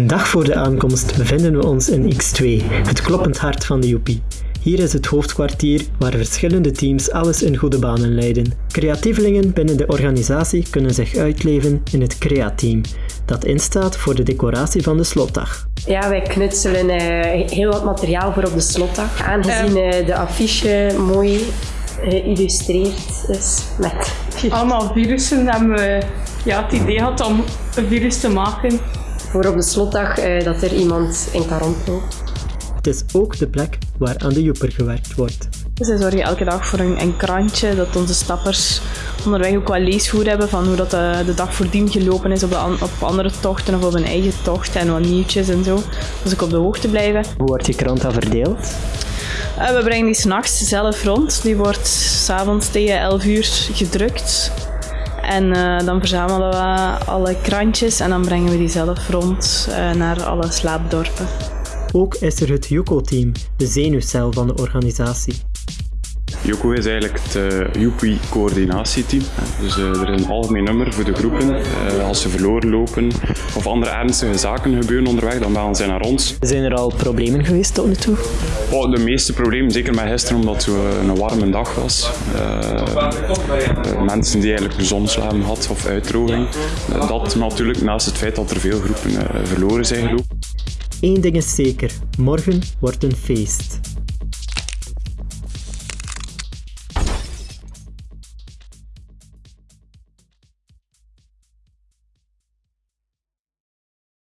Een dag voor de aankomst bevinden we ons in X2, het kloppend hart van de Joepie. Hier is het hoofdkwartier waar verschillende teams alles in goede banen leiden. Creatievelingen binnen de organisatie kunnen zich uitleven in het Crea-team, dat instaat voor de decoratie van de slotdag. Ja, wij knutselen uh, heel wat materiaal voor op de slotdag. Aangezien uh, de affiche mooi geïllustreerd is met... Allemaal virussen hebben we ja, het idee gehad om een virus te maken. Voor op de slotdag uh, dat er iemand in kan rondlopen. Het is ook de plek waar aan de joeper gewerkt wordt. Dus wij zorgen elke dag voor een, een, krantje, dat onze stappers onderweg ook wel leesvoer hebben van hoe dat de, de dag voordien gelopen is op, de, op andere tochten of op een eigen tocht en wat nieuwtjes en zo. Dus ik op de hoogte blijven. Hoe wordt die krant dan verdeeld? Uh, we brengen die s'nachts zelf rond. Die wordt s'avonds tegen 11 uur gedrukt. En uh, dan verzamelen we alle krantjes en dan brengen we die zelf rond uh, naar alle slaapdorpen. Ook is er het Yuko-team, de zenuwcel van de organisatie. Yuko is eigenlijk het uh, Yupi-coördinatieteam. Dus uh, er is een algemeen nummer voor de groepen. Uh, als ze verloren lopen of andere ernstige zaken gebeuren onderweg, dan bellen zij naar ons. Zijn er al problemen geweest tot nu toe? Oh, de meeste problemen, zeker met gisteren, omdat het een warme dag was. mensen die eigenlijk een zonslaam hadden of uitdroging. dat natuurlijk naast het feit dat er veel groepen verloren zijn gelopen. Eén ding is zeker, morgen wordt een feest.